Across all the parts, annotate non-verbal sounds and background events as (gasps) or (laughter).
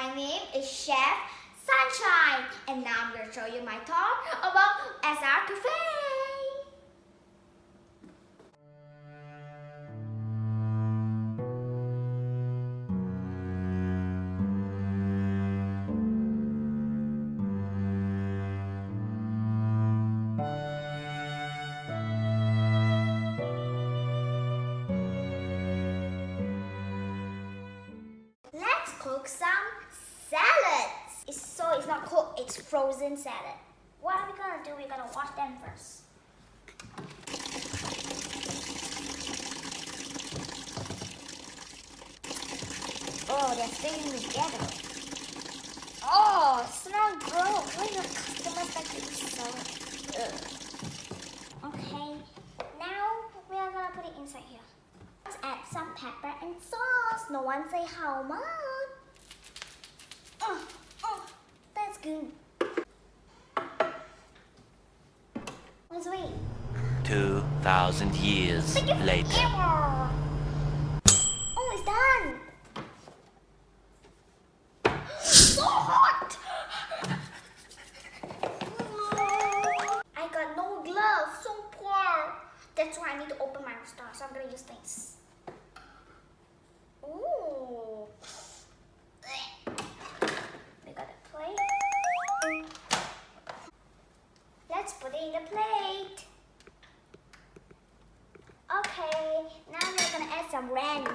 My name is Chef Sunshine and now I'm going to show you my talk about SR Cafe. Frozen salad. What are we gonna do? We're gonna wash them first. Oh, they're sticking together. Oh, smell gross. Why your customers like eat salad? Ugh. Okay, now we are gonna put it inside here. Let's add some pepper and sauce. No one say how much. Oh, oh, that's good. Let's 2,000 years Thank you for later.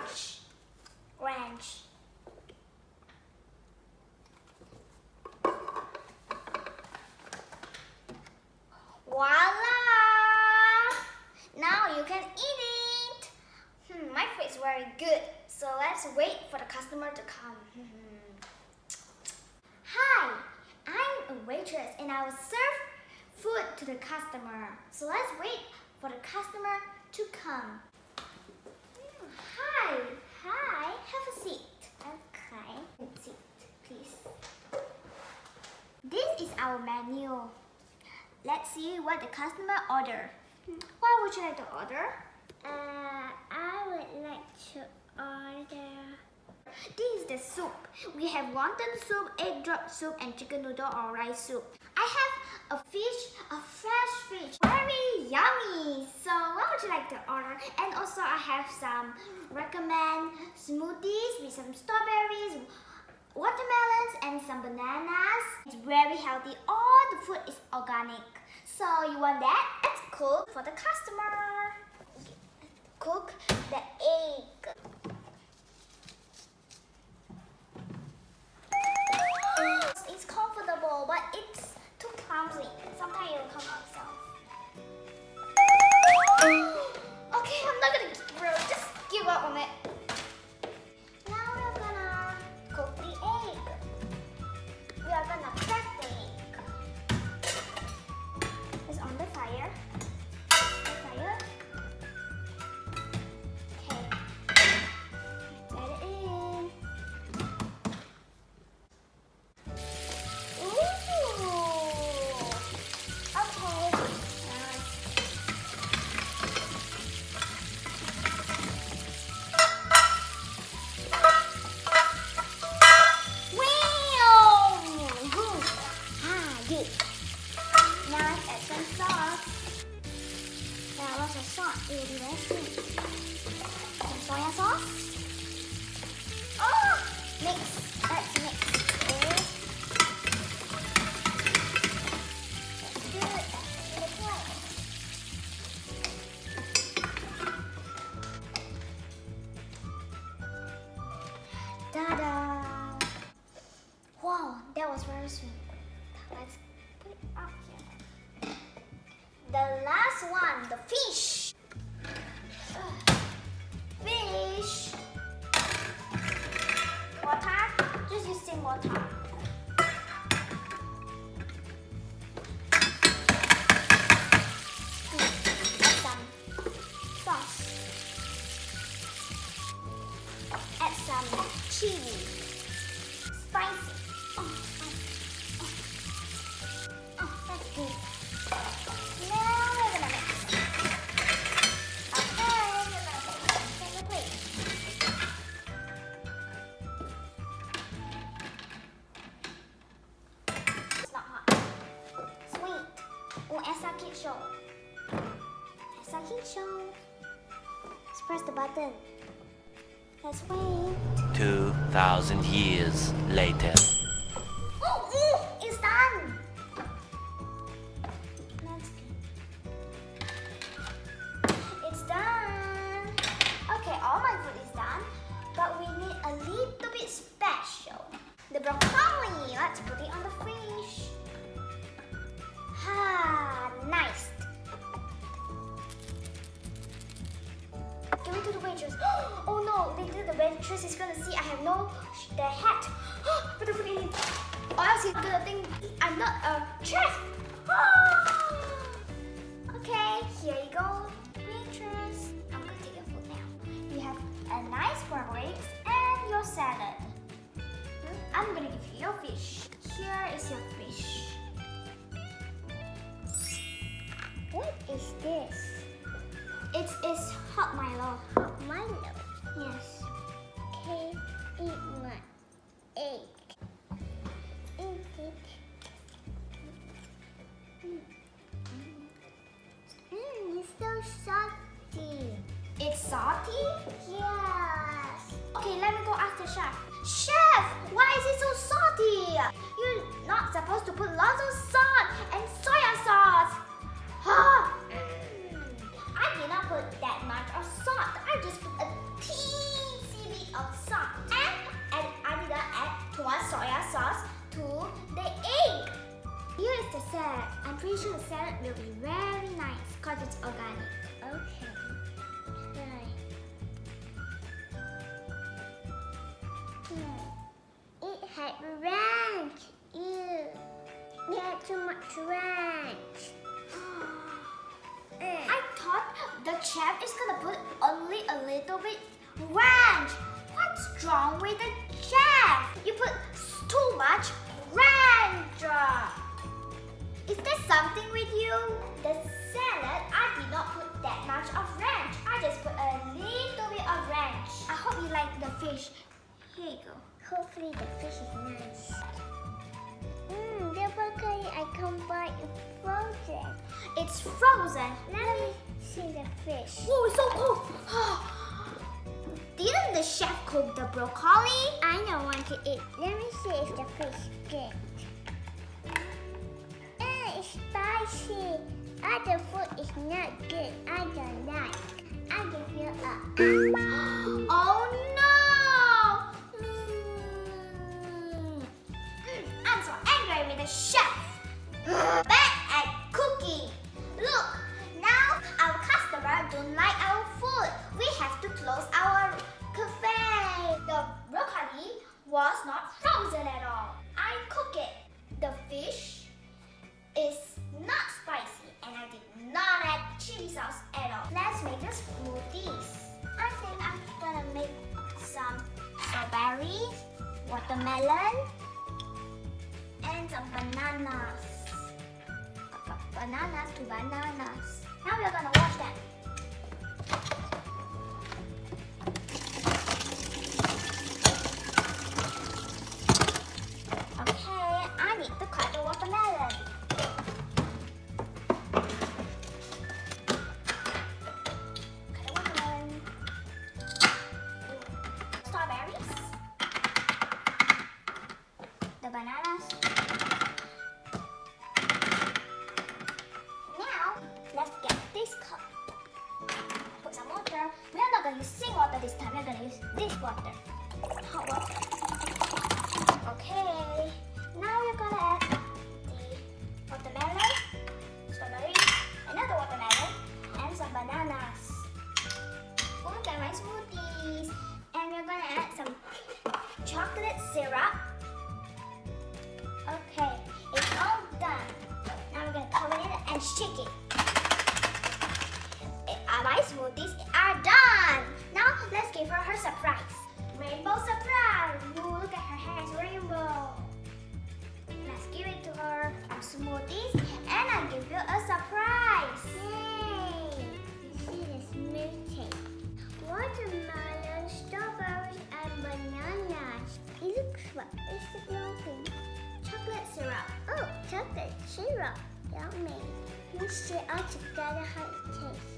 Ranch. Ranch. Voila! Now you can eat it. Hmm, my food is very good. So let's wait for the customer to come. (laughs) Hi, I'm a waitress and I will serve food to the customer. So let's wait for the customer to come. Hmm, Hi, hi, have a seat. Okay, seat, please. This is our menu. Let's see what the customer order. What would you like to order? Uh, I would like to order. This is the soup. We have wonton soup, egg drop soup, and chicken noodle or rice soup. I have a fish, a fresh fish. Very yummy. So what would you like to order? And also I have some recommend smoothies with some strawberries, watermelons, and some bananas. It's very healthy. All the food is organic. So you want that? Let's cook for the customer. Cook the egg. Press the button. Let's wait. 2,000 years later. Have a nice eggs and your salad. I'm gonna give you your fish. Here is your fish. What is this? It is hot Milo. Hot Milo. Yes. Okay, eat my egg. Eat it. Mmm, it's so salty. It's salty? Yes. Okay, let me go ask the chef. Chef, why is it so salty? You're not supposed to put lots of too much ranch. Mm. (gasps) I thought the chef is gonna put only a little bit ranch. What's wrong with the chef? You put too much ranch. Is there something with you? The salad, I did not put that much of ranch. I just put a little bit of ranch. I hope you like the fish. Here you go. Hopefully the fish is nice. The broccoli I buy is frozen. It's frozen. Let me see the fish. Oh, it's so cold. (gasps) Didn't the chef cook the broccoli? I don't want to eat. Let me see if the fish is good. Eh, it's spicy. Other food is not good. I don't like. I give you up. (gasps) oh no! Don't like our food. We have to close our cafe. The broccoli was not frozen at all. I cook it. The fish is not spicy and I did not add chili sauce at all. Let's make the smoothies. I think I'm gonna make some strawberries, watermelon, and some bananas. Bananas to bananas. Now we're gonna wash them. Surprise. Rainbow surprise. Ooh, look at her hair, it's rainbow. Let's give it to her our smoothies and I'll give you a surprise. Yay! You see the smoothie. Watermelon, strawberries, and bananas. It looks what is the thing? Chocolate syrup. Oh, chocolate syrup. Yummy. Let's see all together how it tastes.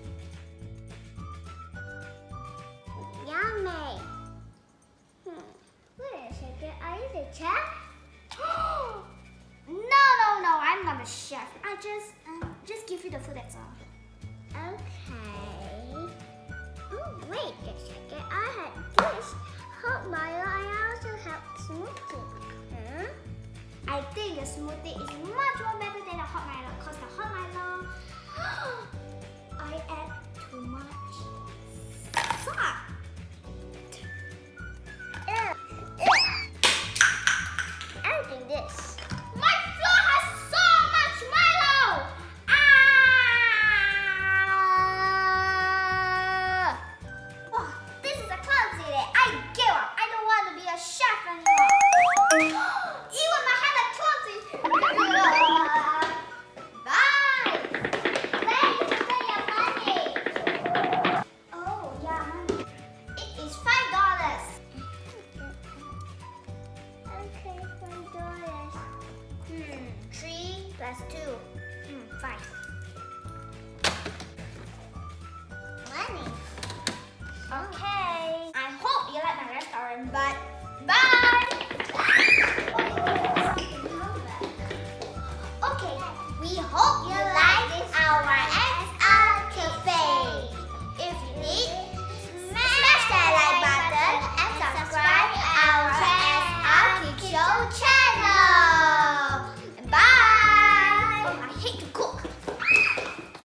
Yummy. Hmm. Wait a second. Are you the chef? no, no, no. I'm not a chef. I just, um, just give you the food. That's all. Okay. Oh, wait a second. I had this hot Milo. I also have smoothie. Huh? I think the smoothie is much more better than the hot Milo